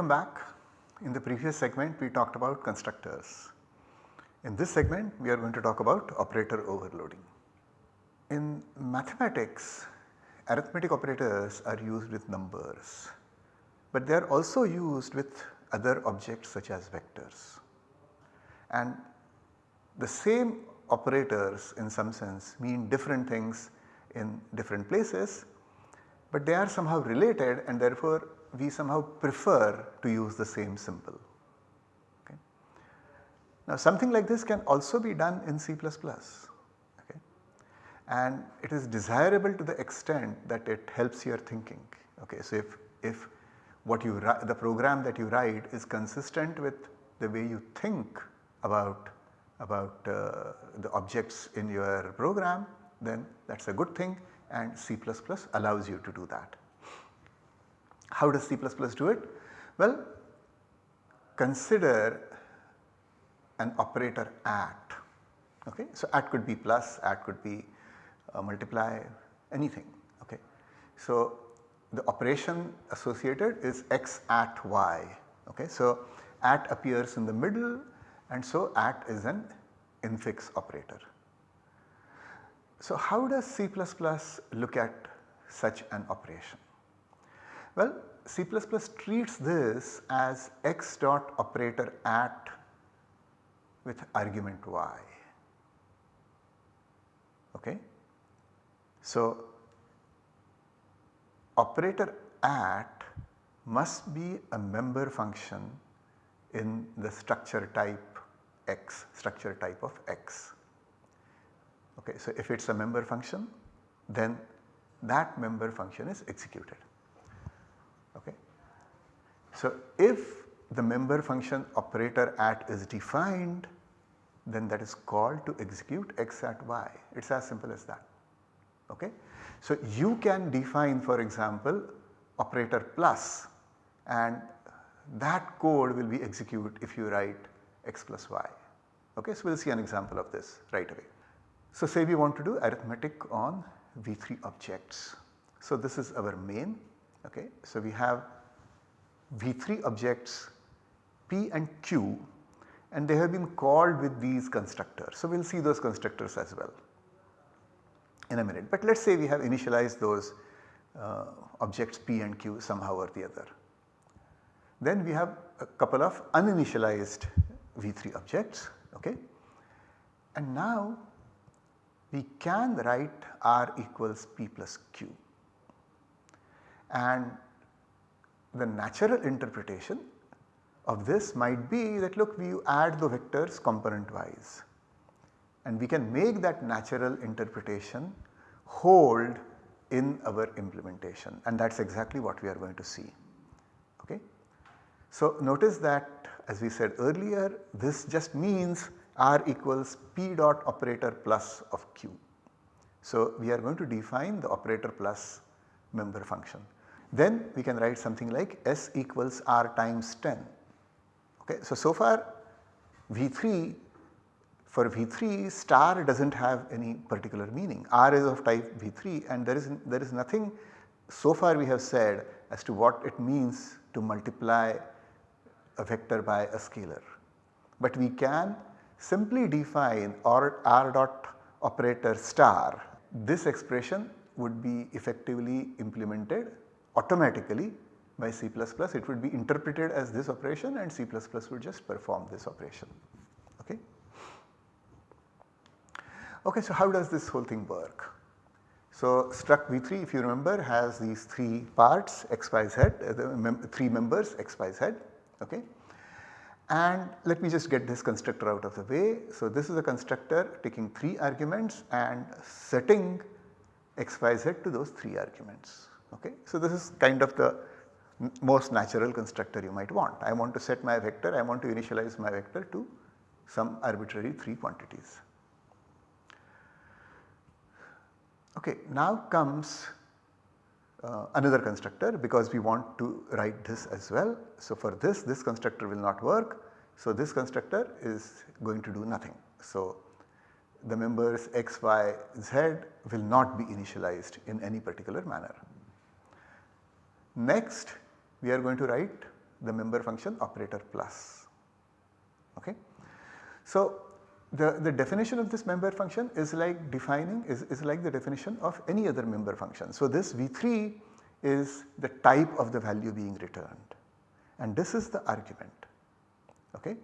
Welcome back. In the previous segment we talked about constructors. In this segment we are going to talk about operator overloading. In mathematics arithmetic operators are used with numbers, but they are also used with other objects such as vectors. And the same operators in some sense mean different things in different places, but they are somehow related and therefore we somehow prefer to use the same symbol. Okay. Now something like this can also be done in C++. Okay. And it is desirable to the extent that it helps your thinking. Okay. So if, if what you the program that you write is consistent with the way you think about about uh, the objects in your program then that is a good thing and C++ allows you to do that. How does C++ do it? Well consider an operator at okay. So at could be plus, at could be uh, multiply anything okay. So the operation associated is x at y okay. So at appears in the middle and so at is an infix operator. So how does C++ look at such an operation? Well C++ treats this as x dot operator at with argument y. Okay. So operator at must be a member function in the structure type x, structure type of x. Okay, so if it is a member function then that member function is executed. So if the member function operator at is defined then that is called to execute x at y it is as simple as that. Okay. So you can define for example operator plus and that code will be execute if you write x plus y. Okay, so we will see an example of this right away. So say we want to do arithmetic on V3 objects. So this is our main okay. So we have V3 objects P and Q and they have been called with these constructors. So we will see those constructors as well in a minute. But let us say we have initialized those uh, objects P and Q somehow or the other. Then we have a couple of uninitialized V3 objects okay. And now we can write R equals P plus Q and the natural interpretation of this might be that look we add the vectors component wise and we can make that natural interpretation hold in our implementation and that is exactly what we are going to see. Okay. So notice that as we said earlier this just means R equals P dot operator plus of Q. So we are going to define the operator plus member function. Then we can write something like S equals R times 10. Okay. So, so far V3 for V3 star does not have any particular meaning. R is of type V3 and there is, there is nothing so far we have said as to what it means to multiply a vector by a scalar. But we can simply define or r dot operator star, this expression would be effectively implemented automatically by C++. It would be interpreted as this operation and C++ would just perform this operation. Okay. Okay, so how does this whole thing work? So struct V3 if you remember has these 3 parts x, y, z, uh, mem 3 members x, y, z. Okay. And let me just get this constructor out of the way. So this is a constructor taking 3 arguments and setting x, y, z to those 3 arguments. Okay. So this is kind of the most natural constructor you might want. I want to set my vector, I want to initialize my vector to some arbitrary 3 quantities. Okay, now comes uh, another constructor because we want to write this as well. So for this, this constructor will not work. So this constructor is going to do nothing. So the members x, y, z will not be initialized in any particular manner. Next we are going to write the member function operator plus. Okay. So, the, the definition of this member function is like defining is, is like the definition of any other member function. So, this V3 is the type of the value being returned and this is the argument. Okay.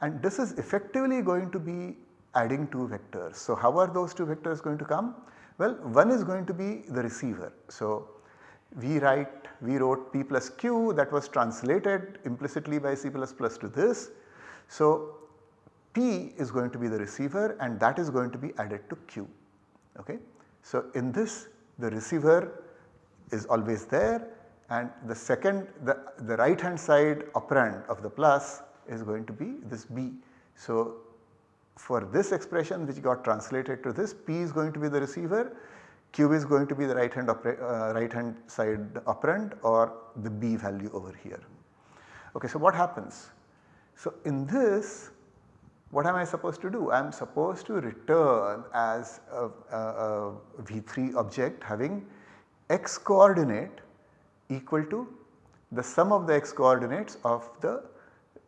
And this is effectively going to be adding two vectors. So, how are those two vectors going to come? Well, one is going to be the receiver. So, we write we wrote p plus q that was translated implicitly by C++ plus to this. So, P is going to be the receiver and that is going to be added to Q. Okay. So, in this the receiver is always there and the second the, the right hand side operand of the plus is going to be this B. So, for this expression which got translated to this P is going to be the receiver, Q is going to be the right hand, uh, right hand side operand or the B value over here. Okay, so what happens? So in this what am I supposed to do? I am supposed to return as a a, a V3 object having x coordinate equal to the sum of the x coordinates of the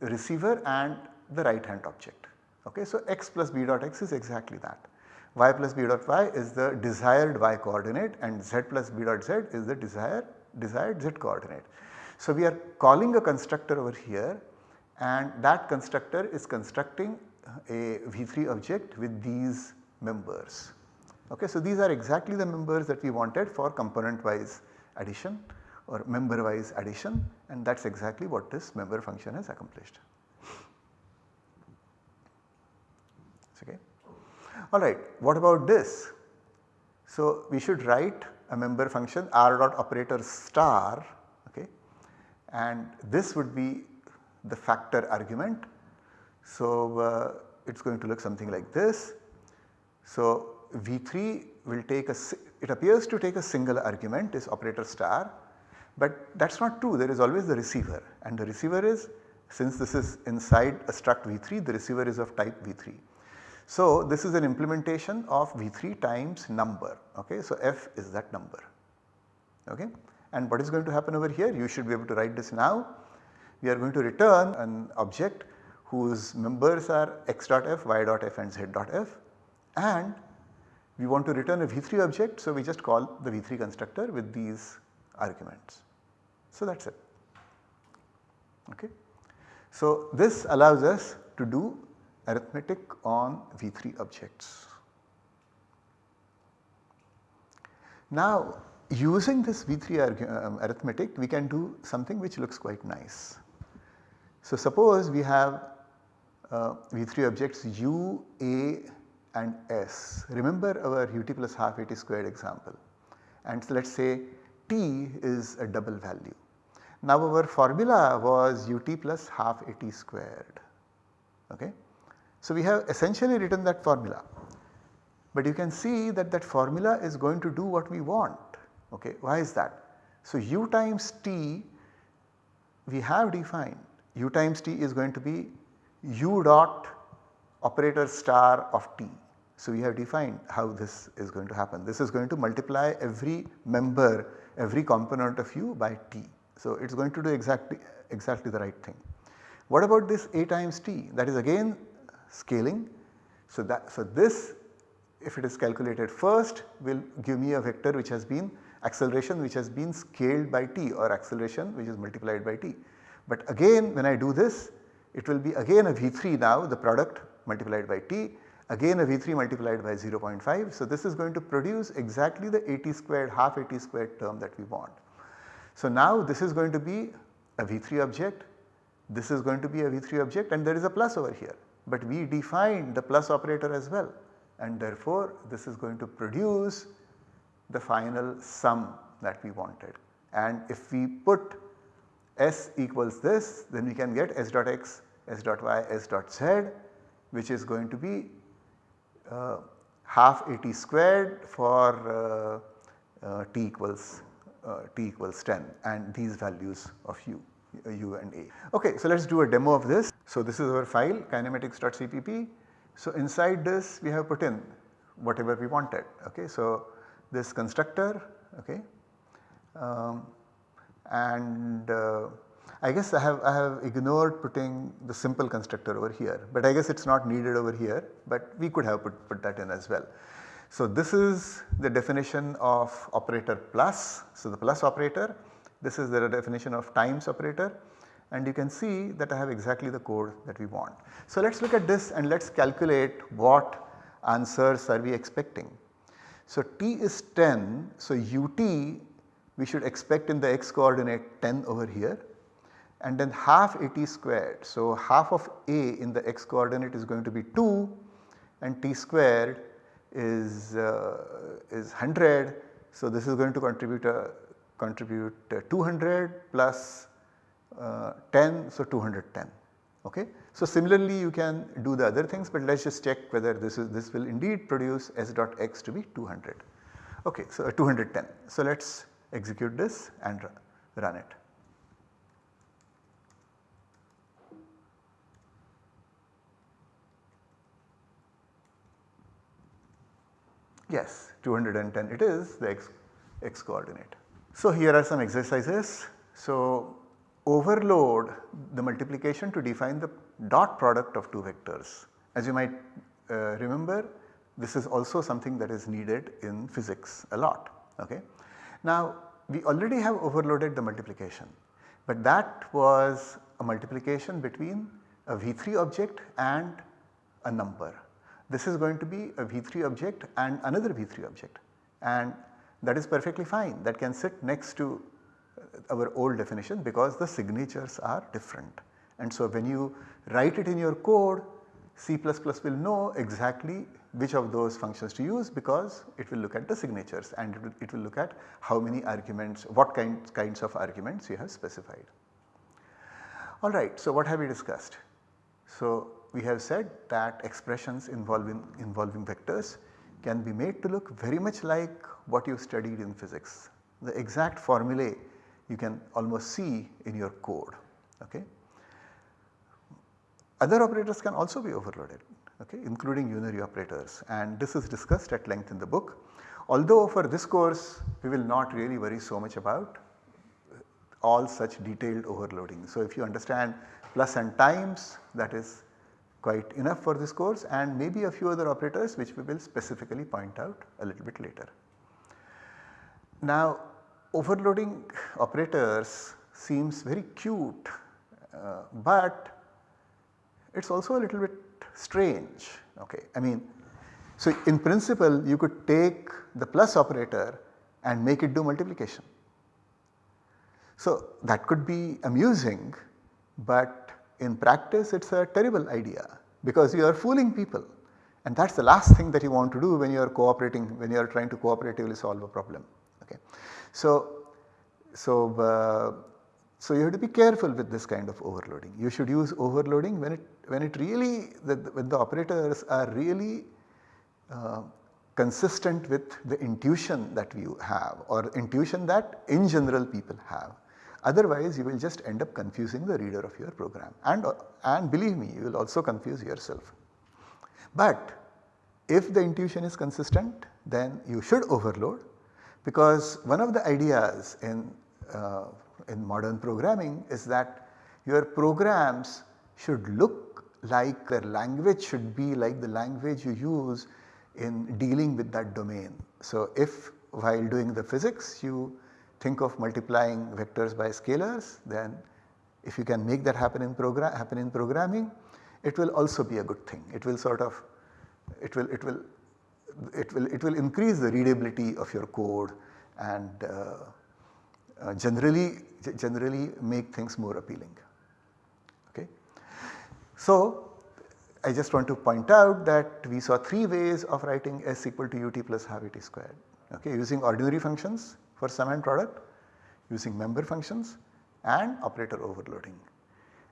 receiver and the right hand object. Okay, so x plus b dot x is exactly that. Y plus b dot y is the desired y coordinate and z plus b dot z is the desired, desired z coordinate. So we are calling a constructor over here and that constructor is constructing a V3 object with these members. Okay, so these are exactly the members that we wanted for component wise addition or member wise addition and that is exactly what this member function has accomplished. Okay. Alright, what about this? So we should write a member function r dot operator star okay and this would be the factor argument. So uh, it is going to look something like this. So V3 will take a it appears to take a single argument is operator star but that is not true there is always the receiver and the receiver is since this is inside a struct V3 the receiver is of type V3. So this is an implementation of V3 times number okay. So f is that number okay and what is going to happen over here you should be able to write this now. We are going to return an object whose members are x dot f, y dot f and z dot f and we want to return a V3 object. So, we just call the V3 constructor with these arguments. So, that is it. Okay. So, this allows us to do arithmetic on V3 objects. Now, using this V3 um, arithmetic we can do something which looks quite nice. So, suppose we have uh, V3 objects u, a and s. Remember our ut plus half at squared example and so let us say t is a double value. Now our formula was ut plus half at squared. Okay. So we have essentially written that formula but you can see that that formula is going to do what we want. Okay. Why is that? So u times t we have defined u times t is going to be u dot operator star of t. So we have defined how this is going to happen. This is going to multiply every member, every component of u by t. So it is going to do exactly, exactly the right thing. What about this a times t that is again scaling. So that so this if it is calculated first will give me a vector which has been acceleration which has been scaled by t or acceleration which is multiplied by t. But again when I do this it will be again a V3 now the product multiplied by T again a V3 multiplied by 0.5. So this is going to produce exactly the AT squared half AT squared term that we want. So now this is going to be a V3 object, this is going to be a V3 object and there is a plus over here. But we defined the plus operator as well. And therefore this is going to produce the final sum that we wanted. And if we put S equals this then we can get S dot x, S dot y, S dot z which is going to be uh, half AT squared for uh, uh, t equals uh, t equals 10 and these values of u, u and a. Okay, so let us do a demo of this. So this is our file kinematics.cpp. So inside this we have put in whatever we wanted. Okay, so this constructor okay, um, and uh, I guess I have, I have ignored putting the simple constructor over here, but I guess it is not needed over here, but we could have put, put that in as well. So this is the definition of operator plus, so the plus operator, this is the definition of times operator and you can see that I have exactly the code that we want. So let us look at this and let us calculate what answers are we expecting. So t is 10, so ut we should expect in the x coordinate 10 over here and then half at squared. So half of a in the x coordinate is going to be 2 and t squared is, uh, is 100. So this is going to contribute, uh, contribute uh, 200 plus uh, 10 so 210 okay. So similarly you can do the other things but let us just check whether this is this will indeed produce s dot x to be 200 okay so uh, 210. So let us execute this and run it. Yes 210 it is the x, x coordinate. So here are some exercises. So overload the multiplication to define the dot product of two vectors. As you might uh, remember this is also something that is needed in physics a lot. Okay. Now we already have overloaded the multiplication but that was a multiplication between a V3 object and a number. This is going to be a V3 object and another V3 object and that is perfectly fine that can sit next to our old definition because the signatures are different. And so when you write it in your code C++ will know exactly which of those functions to use because it will look at the signatures and it will, it will look at how many arguments, what kinds, kinds of arguments you have specified. Alright, so what have we discussed? So we have said that expressions involving, involving vectors can be made to look very much like what you studied in physics. The exact formulae you can almost see in your code. Okay. Other operators can also be overloaded okay, including unary operators and this is discussed at length in the book. Although for this course we will not really worry so much about all such detailed overloading. So if you understand plus and times that is quite enough for this course and maybe a few other operators which we will specifically point out a little bit later. Now overloading operators seems very cute uh, but it is also a little bit strange okay. I mean so in principle you could take the plus operator and make it do multiplication. So that could be amusing but in practice it is a terrible idea because you are fooling people and that is the last thing that you want to do when you are cooperating when you are trying to cooperatively solve a problem. Okay. So, so, uh, so you have to be careful with this kind of overloading. You should use overloading when it when it really when the operators are really uh, consistent with the intuition that you have or intuition that in general people have. Otherwise you will just end up confusing the reader of your program and, and believe me you will also confuse yourself. But if the intuition is consistent then you should overload because one of the ideas in, uh, in modern programming is that your programs should look like their language should be like the language you use in dealing with that domain. So if while doing the physics you think of multiplying vectors by scalars then if you can make that happen in program happen in programming it will also be a good thing. It will sort of it will it will it will it will increase the readability of your code and uh, uh, generally generally make things more appealing. Okay. So I just want to point out that we saw 3 ways of writing s equal to ut plus half at squared okay, using ordinary functions for sum and product, using member functions and operator overloading.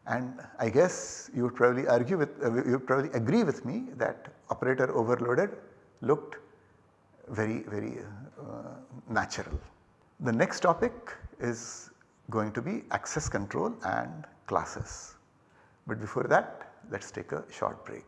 And I guess you would probably argue with, uh, you would probably agree with me that operator overloaded looked very, very uh, natural. The next topic is going to be access control and classes. But before that let us take a short break.